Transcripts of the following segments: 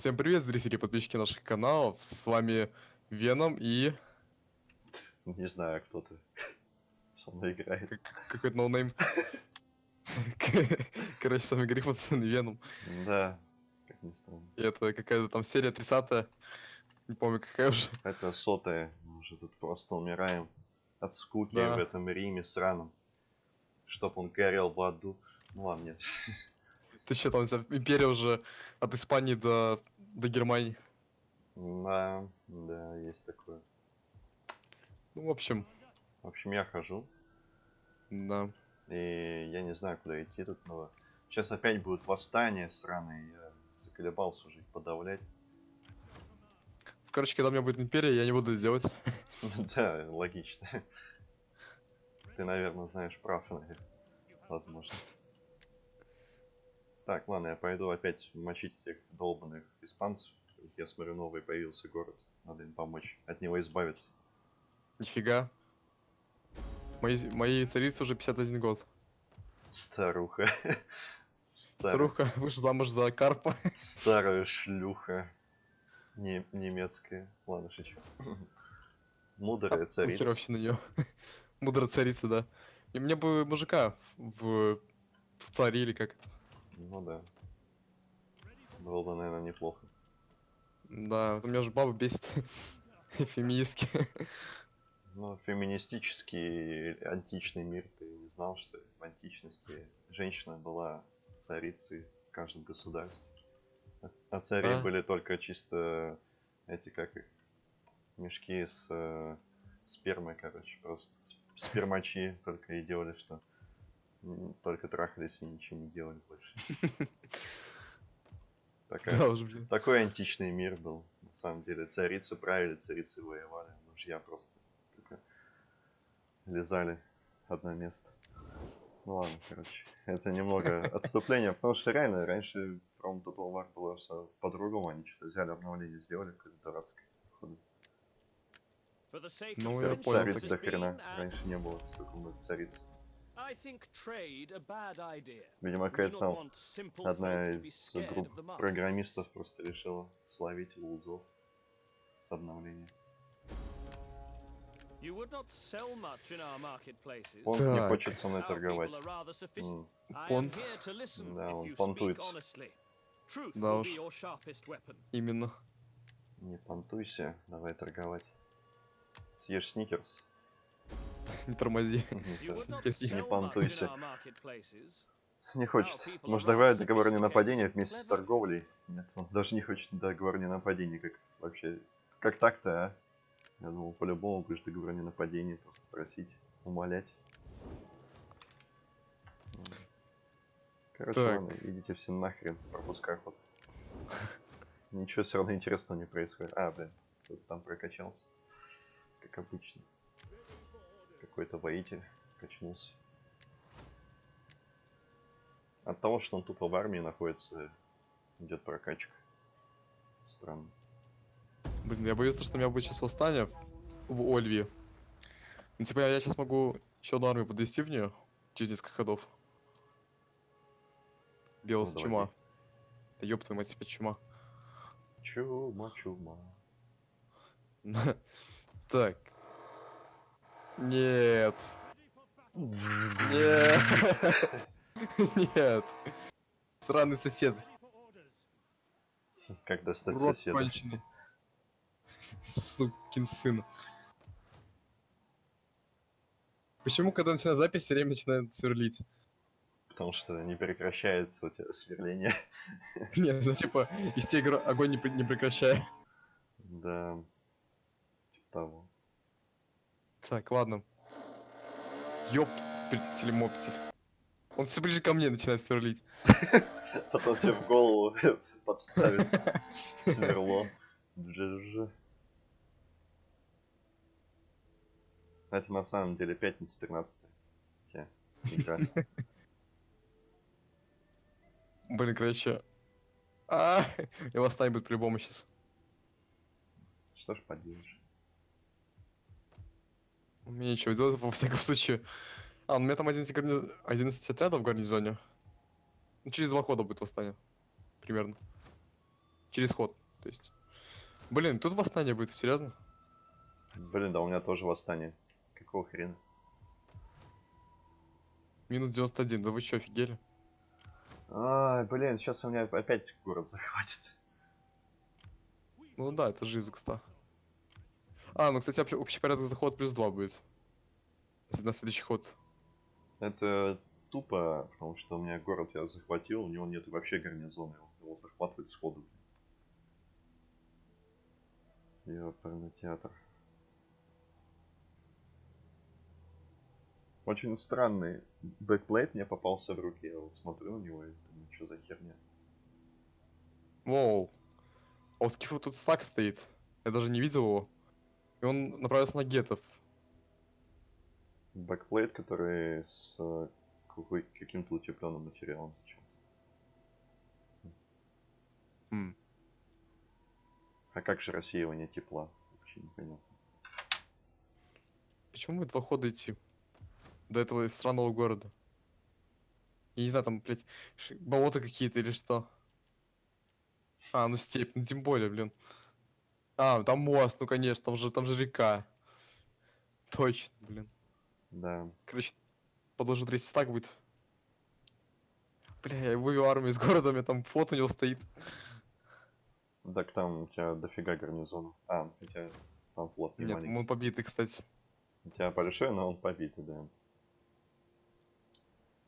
Всем привет, зрители и подписчики наших каналов. С вами Веном и Не знаю, кто ты со мной играет. как- какой-то noname. Короче, с вами Гриффинсон и Веном. Да, как ни странно. И это какая-то там серия 30 Не помню, какая уже. Это сотая, мы уже тут просто умираем от скуки Да. в этом Риме сраном. Чтоб он горел в аду. Ну ладно, нет. Ты что там, у тебя империя уже от Испании до, до Германии. Да, да, есть такое. Ну, в общем, В общем, я хожу, да. и я не знаю, куда идти тут, но сейчас опять будет восстание сраное, я заколебался уже их подавлять. Короче, когда у меня будет империя, я не буду это делать. Да, логично. Ты, наверное, знаешь прав, наверное. Возможно. Так, ладно, я пойду опять мочить этих долбанных испанцев. Я смотрю, новый появился город. Надо им помочь. От него избавиться. Нифига. Мои, моей царице уже 51 год. Старуха. Стар- Старуха вышла замуж за Карпа. Старая шлюха. Не- немецкая. Ладно, шучу. Мудрая царица. Херовщина ее. Мудрая царица, да. И мне бы мужика в, в царе или как это. Ну да. Было бы, наверное, неплохо. Да, вот у меня же баба бесит. Феминистки. Ну, феминистический античный мир, ты не знал, что в античности женщина была царицей в каждом государстве. А- цари А? были только чисто эти, как их, мешки с э, спермой, короче, просто спермачи только и делали, что только трахались и ничего не делали больше. Такая Да уж, блин. такой античный мир был, на самом деле. Царицы правили, царицы воевали. Мужья просто только лизали одно место. Ну ладно, короче. Это немного отступление, потому что реально раньше From Total War было все по-другому. Они что-то взяли обновление, сделали какое-то дурацкое. походу. Ну, я понял. Цариц до хрена. Раньше не было столько много цариц. Видимо, какая-то там одна из групп программистов просто решила словить лузов с обновлением. Он не хочет со мной торговать. М, Понт. Да, он понтуется. Да уж. Именно. Не понтуйся, давай торговать. Съешь сникерс. Не тормози. Не понтуйся. Не хочет. Может, давай договор о ненападении вместе с торговлей? Нет, он даже не хочет договор о ненападении, как вообще. Как так-то, а? Я думал, по-любому будешь договор о ненападении просто просить, умолять. Короче, Так. ладно, идите все нахрен, пропускай ход. Ничего все равно интересного не происходит. А, блин, кто-то там прокачался. Как обычно. Какой-то воитель качнулся. От того, что он тупо в армии находится, идет прокачка. Странно. Блин, я боюсь, что у меня будет сейчас восстание в Ольве. Ну, типа, я сейчас могу еще одну армию подвести в нее через несколько ходов. Белос Ну, чума. Да ёб твою мать, типа чума. Чума, чума. Так. Нет. Нет. Нет. Сраный сосед. Как достать Урод соседа? конченый. Сукин сын. Почему, когда начинаю запись, все время начинает сверлить? Потому что не прекращается у тебя сверление. Нет, ну типа, из игр огонь не, не прекращая. Да. Типа того. Так, ладно. Ёптель моптель. Он все ближе ко мне начинает сверлить. Потом тебе в голову подставит сверло. Это на самом деле пятница 13 игра. Блин, короче. А, восстание будет по-любому сейчас. Что ж поделаешь. Мне ничего делать, во всяком случае. А, ну у меня там 11, гарни- 11 отрядов в гарнизоне. Ну, через два хода будет восстание. Примерно. Через ход, то есть. Блин, тут восстание будет, серьезно? Блин, да у меня тоже восстание. Какого хрена? Минус 91, да вы чё, офигели? Ай, блин, сейчас у меня опять город захватит. Ну да, это же из X100. А, ну, кстати, общ- общий порядок заход плюс 2 будет. На следующий ход. Это тупо, потому что у меня город я захватил, у него нет вообще гарнизона, его- его захватывать сходу. Ёперный театр. Очень странный backplate мне попался в руки. Я вот смотрю на него и думаю, что за херня. Воу. А у Скифа тут стак стоит. Я даже не видел его. И он направился на гетов. Backplate, который с каким-то утепленным материалом. М. А как же рассеивание тепла? Вообще непонятно. Почему мы два хода идти? До этого странного города. Я не знаю, там, блядь, болота какие-то или что. А, ну степь, ну тем более, блин. А, там мост, ну конечно, там же, там же река. Точно, блин. Да. Короче, подложу третий стак будет. Бля, я вывел армию из города, у меня там флот у него стоит. Так там у тебя дофига гарнизонов. А, хотя там флот не Нет, маленький. он побитый, кстати. У тебя большой, но он побитый, да.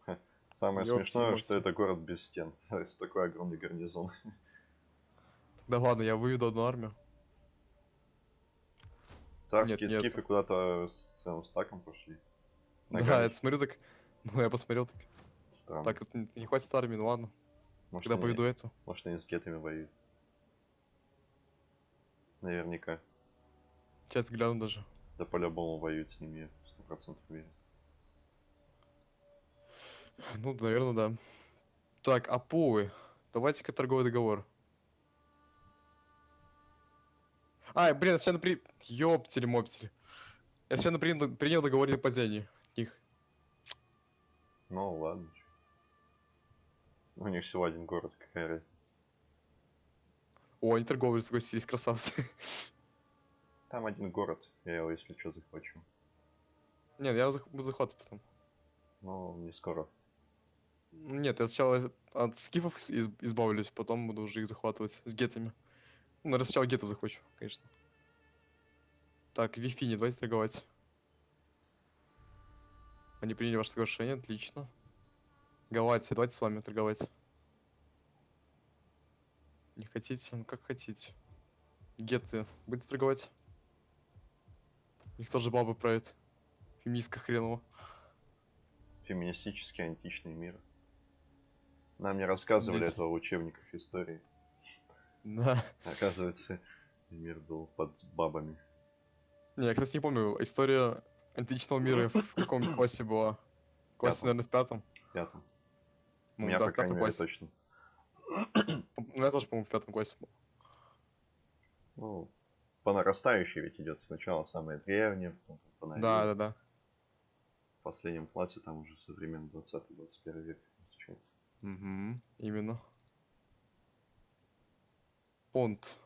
Ха, Самое Ёпти смешное, что мопти. это город без стен. Такой огромный гарнизон. Да ладно, я выведу одну армию. Царские нет. скифы куда-то с целым стаком пошли. Да, Ногами. я смотрю так. Ну, я посмотрел так. Странно. Так, не, хватит армии, ну ладно. может, Когда они, поведу эту. может, они с гетами воюют. Наверняка. Сейчас гляну даже. Да по-любому воюют с ними, сто процентов уверен. Ну, наверное, да. Так, Апуы. Давайте-ка торговый договор. А, блин, я сейчас при... Ёптели моптели. Я сейчас принял, принял договор о нападении. Их. Ну ладно. У них всего один город, какая разница. О, они торговли согласились, красавцы. Там один город, я его, если что, захвачу. Нет, я зах- буду захватывать потом. Но не скоро. Нет, я сначала от скифов из- избавлюсь, потом буду уже их захватывать с гетами. Ну, наверное, сначала гетов захвачу, конечно. Так, Вифини, давайте торговать. Они приняли ваше соглашение, отлично. Галатия, давайте с вами торговать. Не хотите? Ну как хотите. Геты, будете торговать? У них тоже бабы правят. Феминистка хренова. Феминистический античный мир. Нам не рассказывали Блядь. этого в учебниках истории. Да. Оказывается, мир был под бабами. Не, я, кстати, не помню, история античного мира в каком классе была? В классе, Пятом. наверное, в пятом. Пятом. У Ну, меня, да, по в пятом крайней мере, классе. точно. Ну, я тоже, по-моему, в пятом классе был. Ну, по нарастающей ведь идет сначала самое древнее, потом по новее. Да, да, да. В последнем классе там уже современный 20-21 век встречается. Угу, именно. Понт.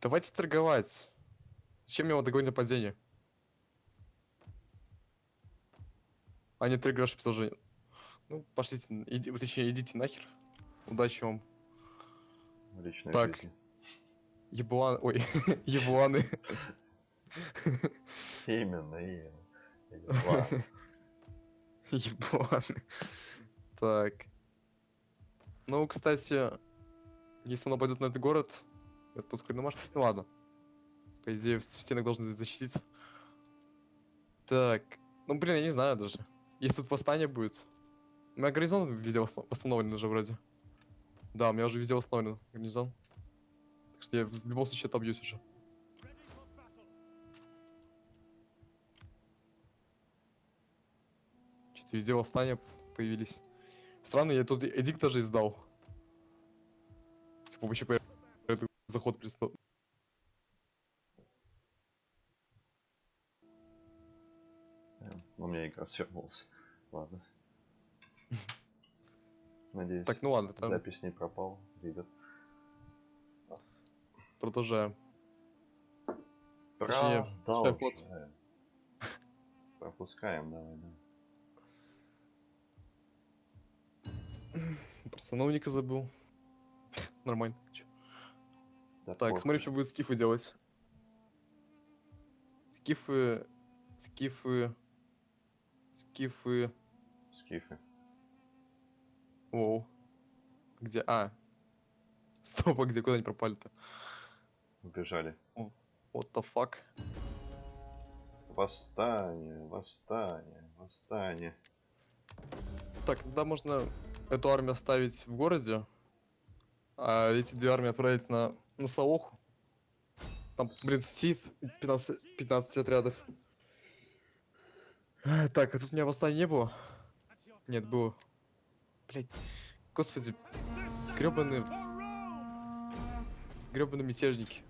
Давайте торговать. Зачем мне договорить нападение? А не торгаш предложение. Ну, пошлите, иди, точнее, идите нахер. Удачи вам. В личной Так. Еблан... Ой, ебланы. Именно, именно. Ебланы. Так. Ну, кстати, если он нападет на этот город, это ускоренный марш. Ну ладно. По идее, в стенах должны защитить. Так. Ну, блин, я не знаю даже. Если тут восстание будет. У меня гарнизон везде восста- восстановлен уже вроде. Да, у меня уже везде восстановлен гарнизон. Так что я в любом случае отобьюсь уже. Что-то везде восстания появились. Странно, я тут эдикт даже издал. Вообще этот заход пристал. Э, У меня игра свернулась. Ладно. Надеюсь, Так, ну ладно, там... запись не пропала, ребят. продолжаем. Точнее. Продолжаем. Пропускаем, давай, да. Про сановника забыл. Нормально. Да Так, смотри, что будет скифы делать. Скифы... Скифы... Скифы... Скифы. Воу. Где? А. Стоп, а где? Куда они пропали-то? Убежали. What the fuck? Восстание, восстание, восстание. Так, тогда можно эту армию оставить в городе, а эти две армии отправить на, на Саоху. Там, блин, сидит 15, 15 отрядов. Так, а тут у меня восстания не было? Нет, было. Блять, господи, гребаные... Гребаные мятежники.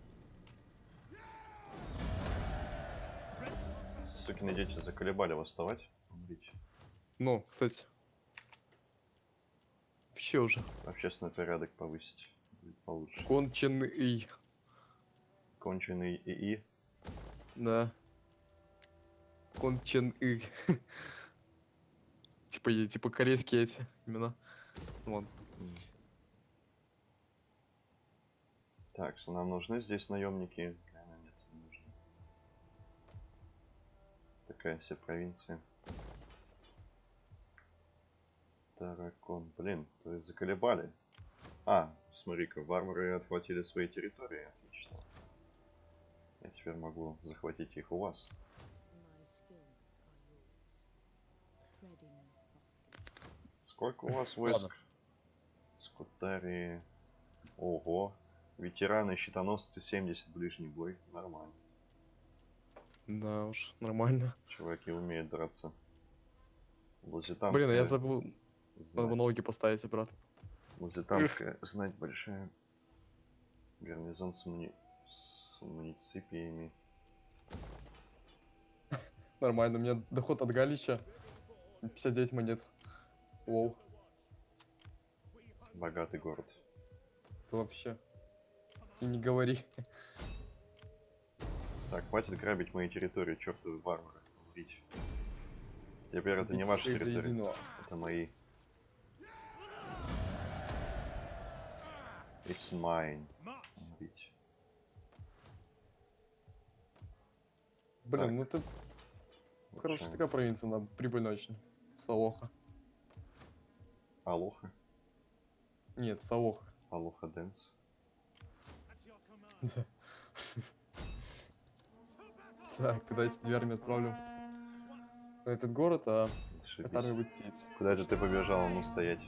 Сукины дети заколебали восставать. Ну, кстати. Вообще уже. Общественный порядок повысить. Будет получше. Конченый. Конченый ИИ. Да. Конченый. Типа, типа корейские эти имена. Вон. Так, что нам нужны здесь наемники? Наверное, нет, не нужны. Такая вся провинция. Таракон. Блин, то есть заколебали. А, смотри-ка, варвары отхватили свои территории. Отлично. Я теперь могу захватить их у вас. Сколько у вас войск? Скутарии. Ого. Ветераны, щитоносцы, 70 ближний бой. Нормально. Да уж, нормально. Чуваки умеют драться. Блин, а я забыл. Надо было ноги поставить обратно. Лузитанская знать большая. Гарнизон с, муни... с муниципиями. Нормально, у меня доход от Галича 59 монет. Воу, Богатый город. это вообще. И не говори. Так, хватит грабить мои территории, чертовы варвары. Убить. Теперь это не Убить ваши всех до территории, единого. это мои. It's mine. Блин, Так. ну Вот хорошая такая провинция, она прибыльная очень. Салоха. Алоха. Нет, Салоха. Алоха Дэнс. Да. Так, тогда эти две армии отправлю на этот город, а армия Зашибись. будет сидеть. Куда же ты побежал? Ну стоять.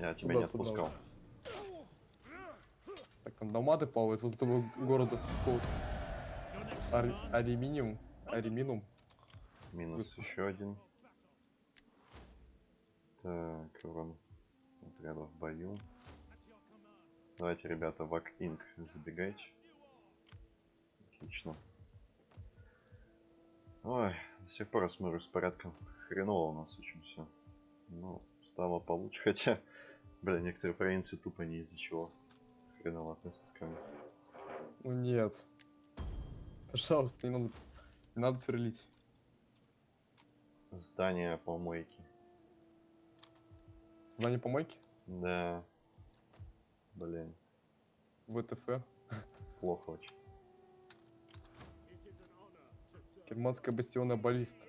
Я тебя не отпускал. Так, там доматы плавают возле того города. Ар- Алюминиум. Алюминиум. Минус Господи. еще один. Так, урон отряда в бою. Давайте, ребята, в Инк забегайте. Отлично. Ой, до сих пор я смотрю с порядком. Хреново у нас очень все. Ну, стало получше, хотя, бля, некоторые провинции тупо не из-за чего. Хреново относятся ко мне. Ну нет. Пожалуйста, не надо, не надо сверлить. Здание помойки. Знание помойки? Да. Блин, ВТФ. плохо очень. Германская бастионная баллиста.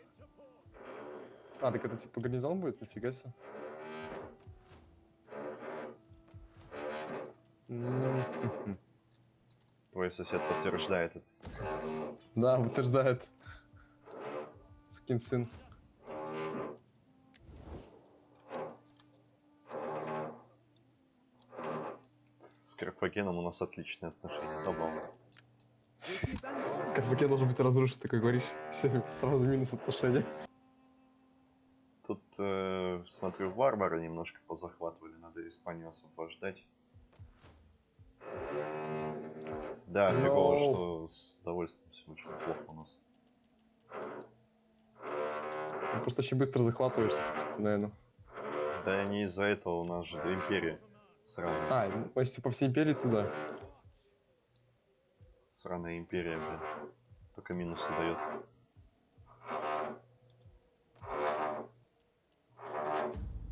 А, так это типа гарнизон будет? Нифига себе. Твой сосед подтверждает это. Да, утверждает. Сукин сын. С Карфагеном у нас отличные отношения, забавно. Карфаген должен быть разрушен, такой говоришь. Все, сразу минус отношения. Тут, э, смотрю, варвары немножко позахватывали, надо Испанию освобождать. Да, фигово, No. что с удовольствием все очень плохо у нас. Ну, Просто очень быстро захватываешь, типа, наверное. Да не из-за этого у нас же империя Сраная, А, ну, если по всей империи туда. сраная империя, блин. Только минусы дает.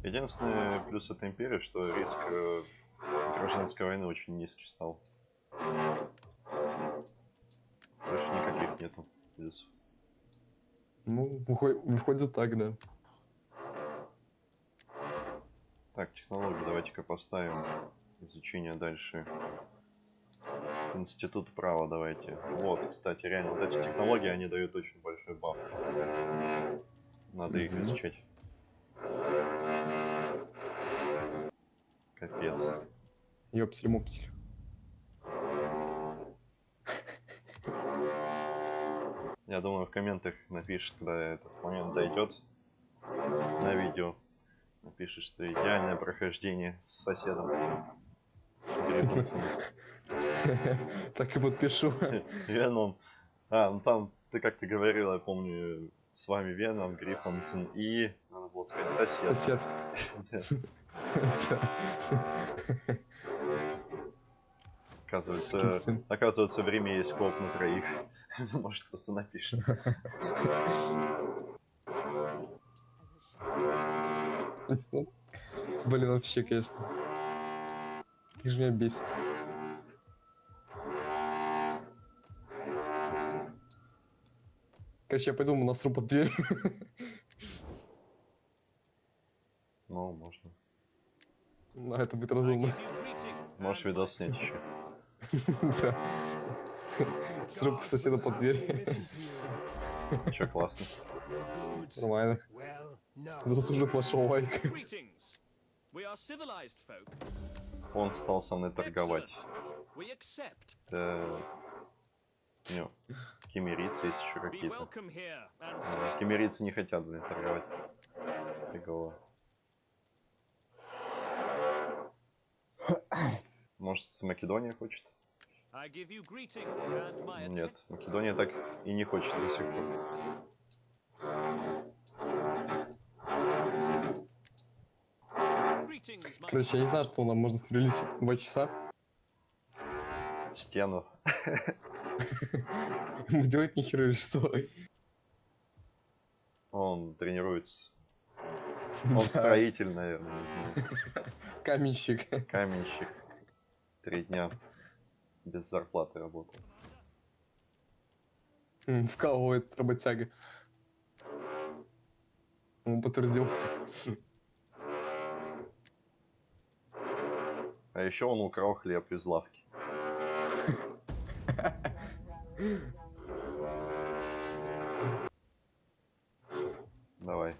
Единственный плюс этой империи, что риск э, гражданской войны очень низкий стал. Больше никаких нету плюсов. Ну, выход- выходит так, да. Так, технологию давайте-ка поставим. Изучение дальше. Институт права давайте. Вот, кстати, реально, вот эти технологии, они дают очень большой баф. Надо их изучать. Капец. Ёпсель-мопсель. Я думаю, в комментах напишет, когда этот момент дойдет на видео. Напишет, что идеальное прохождение с соседом. Так и подпишу. Веном. А, ну там, ты как-то говорил, я помню, с вами Веном, Гриффинсон и... Надо было сказать сосед. Сосед. Оказывается, оказывается, время есть коп на троих. Может, просто напишет. Блин, вообще, конечно. Как же меня бесит. Короче, я пойду ему насру под дверь. Ну, можно. Ну, это будет разумно. Можешь видос снять еще. Да. Сру соседа под дверь. Че, классно. Нормально. Заслужит вашего лайка. Он стал со мной торговать. Это... Ну, кемерийцы есть еще какие-то. stay. Кемерийцы не хотят, блин, торговать. Фигово. Может, с Македония хочет? Нет, Македония так и не хочет до сих пор. Короче, я не знаю, что нам можно стрелить два часа. Стену. Ему делать нихера или что? Он тренируется. Он строитель, наверное. Каменщик. Каменщик. Три дня без зарплаты работал. М, Вкалывает работяга. Он подтвердил. А еще он украл хлеб из лавки. Давай,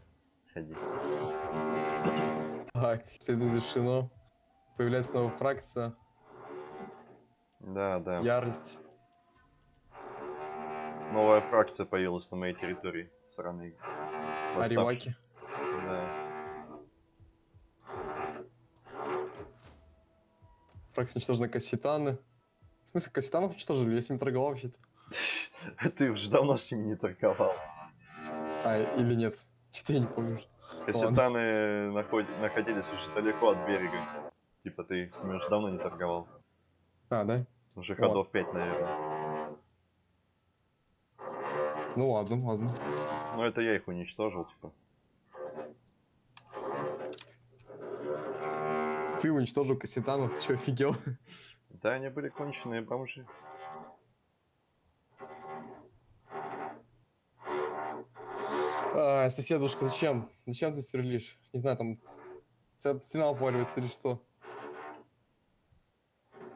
ходи. Так, исследование завершено. Появляется новая фракция. Да, да. Ярость. Новая фракция появилась на моей территории. Сраные. Ариваки. Да. Фракция уничтожена Касситаны. В смысле, Касситанов уничтожили? Я с ним торговал вообще-то. Ты уже давно с ними не торговал. А, или нет? Что-то я не помню. уже. Кассетаны наход- находились уже далеко от берега. Типа ты с ними уже давно не торговал. А, да? Уже Вот. ходов 5, наверное. Ну ладно, ладно. Но это я их уничтожил, типа. Ты уничтожил Касситанов, ты что, офигел? Да, они были конченые бомжи. А, соседушка, зачем? Зачем ты стрелишь? Не знаю, там... стена обваливается или что?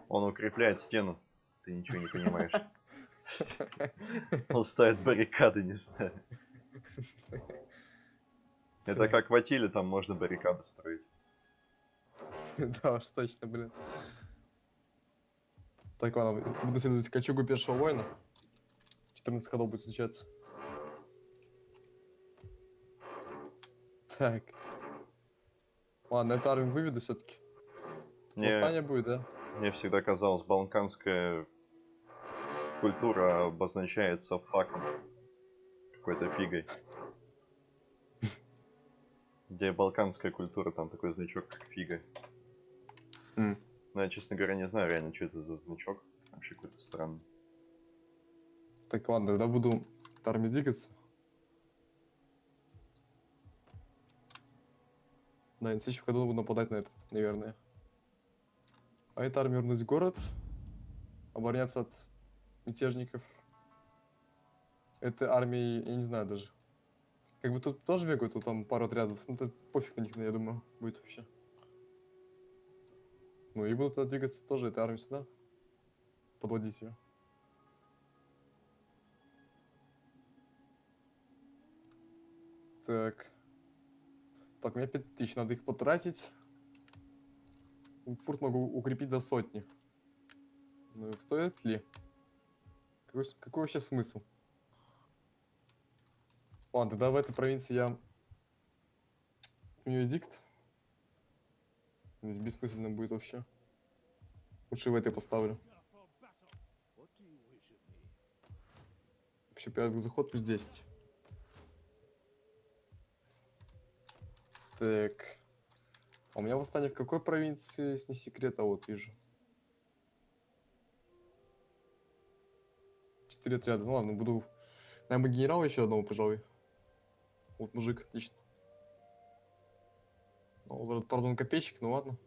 Он укрепляет стену. Ты ничего не понимаешь. Он ставит баррикады, не знаю. Это как в Атиле, там можно баррикады строить. Да уж, точно, блин. Так, ладно, буду следовать кольчугу пешего воина. 14 ходов будет изучаться. Так. Ладно, эту армию выведу все-таки. Не. Восстание будет, да? Мне всегда казалось, балканская культура обозначается факом. Какой-то фигой. Где балканская культура, там такой значок, как фига. М. Ну, я, честно говоря, не знаю реально, что это за значок. Вообще какой-то странный. Так, ладно, тогда буду к армии двигаться. Да, в следующем году буду нападать на этот, наверное. А эта армия вернусь в город, обороняться от мятежников. Это армии, я не знаю даже. Как бы тут тоже бегают, тут там пару отрядов. Ну, то пофиг на них, я думаю, будет вообще. Ну и буду туда двигаться тоже, этой армии сюда. Подводить ее. Так. Так, меня 5000, надо их потратить. Пурт могу укрепить до сотни. Ну, стоит ли? Какой, какой вообще смысл? Ладно, тогда в этой провинции я... У нее дикт. Здесь бессмысленно будет вообще. Лучше в этой поставлю. Вообще порядок заход плюс 10. Так. А у меня восстание в какой провинции, если не секрет, а вот вижу. Четыре отряда. Ну ладно, буду... Наверное, генерала еще одного, пожалуй. Вот мужик, отлично. Ну, вот, пардон, копейщик, ну ладно.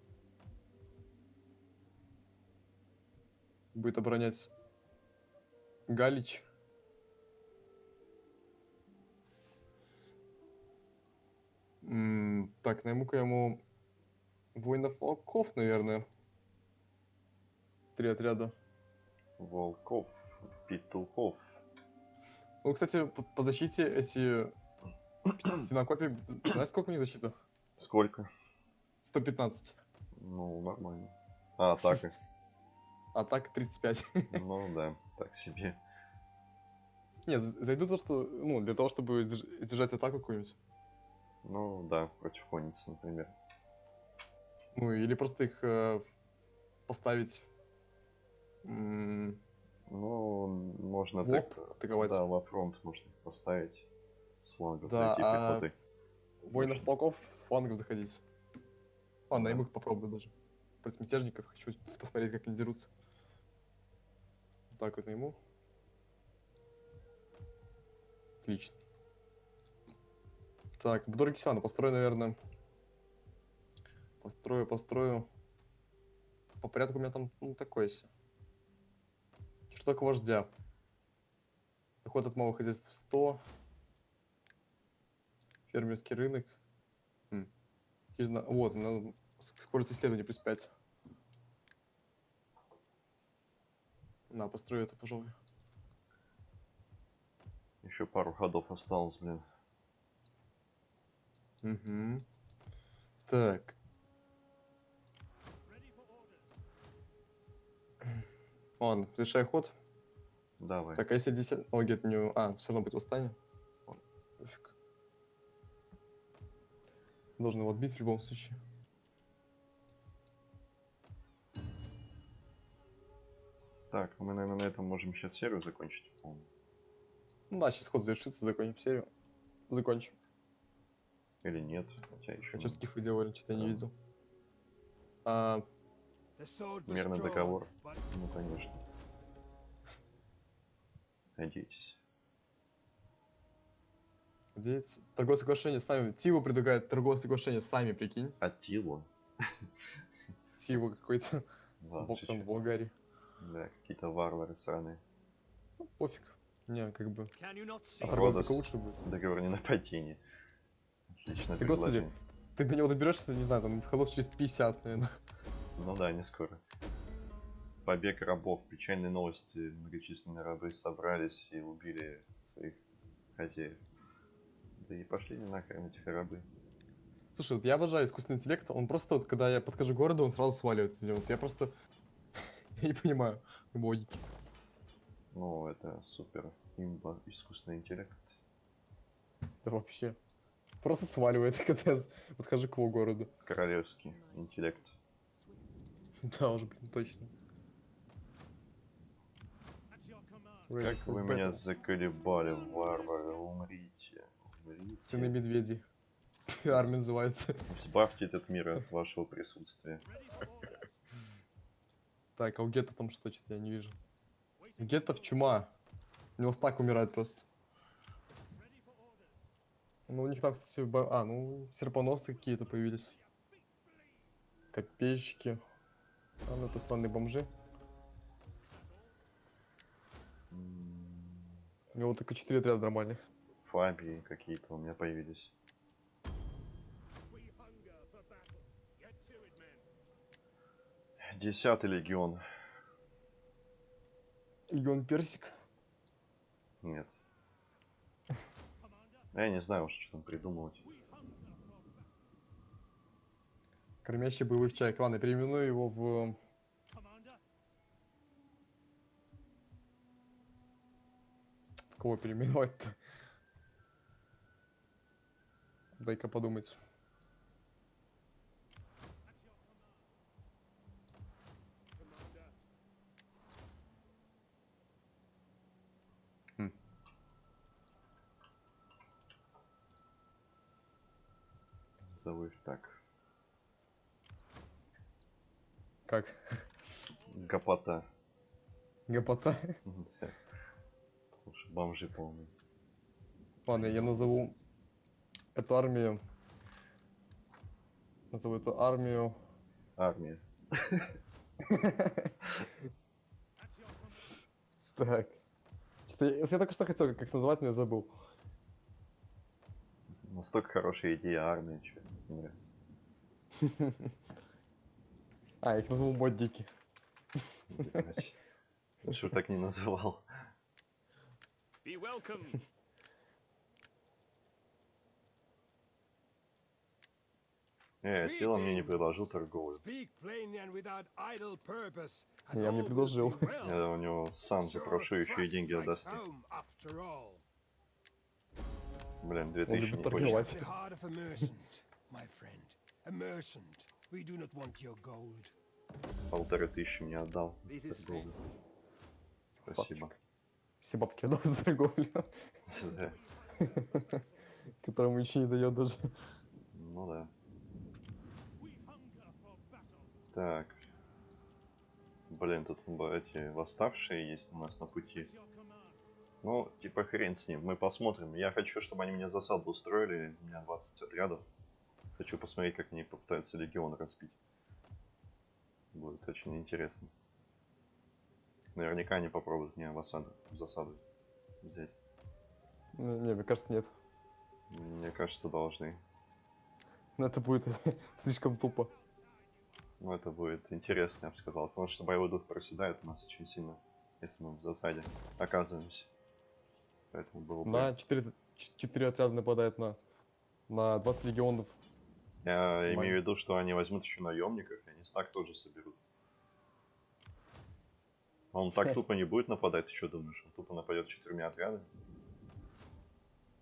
Будет оборонять Галич. М, Так, найму-ка ему воинов волков, наверное. Три отряда. Волков, петухов. Ну, кстати, по, по защите эти стенокопии... Знаешь, сколько у них защита? Сколько? 115. Ну, нормально. А, атака. Атака 35. Ну да, так себе. Не, зайду то, что... Ну, для того, чтобы сдерж- сдержать атаку какую-нибудь. Ну да, против конницы, например. Ну, или просто их э, поставить... Ну, можно В лоб так... атаковать. Да, во фронт можно их поставить. С флангов Да, зайти а пехотой. Воинов полков с флангов заходить. Ладно, Да. я их попробую даже. Против мятежников хочу посмотреть, как они дерутся. Вот так вот найму. Отлично. Так, Будор Кисана, построю, наверное. Построю, построю. По порядку у меня там ну, такой себе. Такое вождя? Доход от малого хозяйства 100. Фермерский рынок. М. Хижина- Вот, на- с- скорость исследования плюс 5. На, построю это, пожалуй. Еще пару ходов осталось, блин. Угу. Так. Ладно, решай ход. Давай. Так, а если 10... О, где-то не... А, все равно будет восстание. Пофиг. Должен его отбить в любом случае. Так, мы, наверное, на этом можем сейчас серию закончить, по-моему. Ну да, сейчас ход завершится, закончим серию. Закончим. Или нет, хотя еще А что скифы делали, что-то я не видел. А, Мирный договор. Ну, конечно. Надейтесь. Надеяться. Торговое соглашение с нами. Тиву предлагает торговое соглашение с нами, прикинь. Атилу. Тиву какой-то. Да, Бог там в Болгарии. Да, какие-то варвары сраные. Ну, пофиг. Не, как бы. А торговля Родос. только лучше будет. Договор не нападение. Отлично. Да господи, ты до него доберешься, не знаю, там ходов через 50, наверное. Ну да, не скоро. Побег рабов. Печальные новости. Многочисленные рабы собрались и убили своих хозяев. Да и пошли не нахрен эти рабы. Слушай, вот я обожаю искусственный интеллект. Он просто, вот, когда я подхожу к городу, он сразу сваливает. Вот я просто я не понимаю логики. Ну, это супер имба искусственный интеллект. Да вообще. Просто сваливает, когда я подхожу к его городу. Королевский интеллект. Да уж, блин, точно. Как вы меня заколебали, варвары, умрите. Умрите. Сыны медведей. Армия называется. Избавьте этот мир от вашего присутствия. Так, а у Гетто там что, что-то я не вижу. Гетто в чума. У него стак умирает просто. Ну, у них там, кстати, ба- а, ну, серпоносы какие-то появились. Копейщики. А, ну, это странные бомжи. У него только 4 отряда нормальных. Фабии какие-то у меня появились. Десятый легион. Легион Персик. Нет. Commander, Я не знаю уж, что там придумывать. Кормящий боевых чаек. Ладно, переименую его в... Commander, в кого переименовать-то? Дай-ка подумать. Так. Как? Гопота. Гопота? Да. Потому что бомжи полные. Ладно, я назову эту армию... Назову эту армию... Армия. Так. Что я, только что хотел как называть, но я забыл. Настолько хорошая идея армия, что не нравится. А, я их назову. Лучше бы так не называл. Be welcome. Э, Атила мне не предложил торговлю. Я мне предложил. Я у него сам запрошу еще и деньги отдаст. Блин, Он 2000 любит не хочет. My friend. A merchant. We do not want your gold. Полторы тысячи мне отдал. Спасибо. Все бабки отдал за торговлю, которому еще не дает даже. Ну да. Так. Блин, тут эти восставшие есть у нас на пути. Ну, типа хрен с ним, мы посмотрим. Я хочу, чтобы они мне засаду устроили. У меня 20 отрядов. Хочу посмотреть, как они попытаются легион разбить. Будет очень интересно. Наверняка они попробуют меня в осаду, в засаду взять. Ну, Не, мне кажется, нет. Мне кажется, должны. Но это будет слишком тупо. Ну, это будет интересно, я бы сказал. Потому что боевой дух проседает у нас очень сильно, если мы в засаде оказываемся. Поэтому было бы... На 4, 4 отряда нападает на, на 20 легионов. Я Нормально. имею в виду, что они возьмут еще наемников, и они стак тоже соберут. А Он так тупо не будет нападать, ты что думаешь? Он тупо нападет четырьмя отрядами?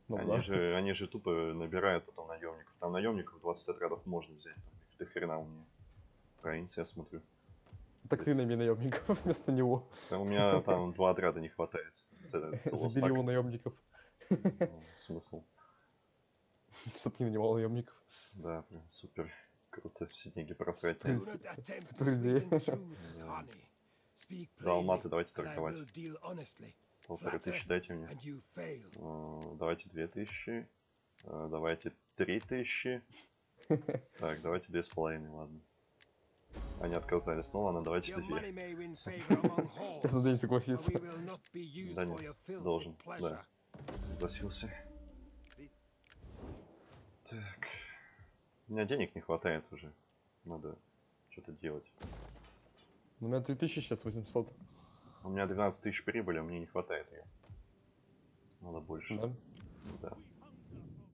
Ну они, да. же, они же тупо набирают потом наемников. Там наемников 20 отрядов можно взять. Там их до хрена у меня. Провинция, я смотрю. Так ты найми наемников вместо него. Да у меня там два отряда не хватает. Забери его наемников. Ну, Смысл. Чтоб не нанимал наемников. Да, прям супер. Круто, все деньги просрать. Далматы plainly, давайте торговать. Полторы тысячи дайте мне. Давайте две тысячи. Э, Давайте три тысячи. Так, давайте две с половиной, ладно. Они отказались. Ну ладно, давайте halls, Сейчас but согласиться. Да нет, должен, да. Согласился. Так. У меня денег не хватает уже. Надо что-то делать. У меня 3000 сейчас 800. У меня 12 тысяч прибыли, а мне не хватает ее. Надо больше. Да? Да.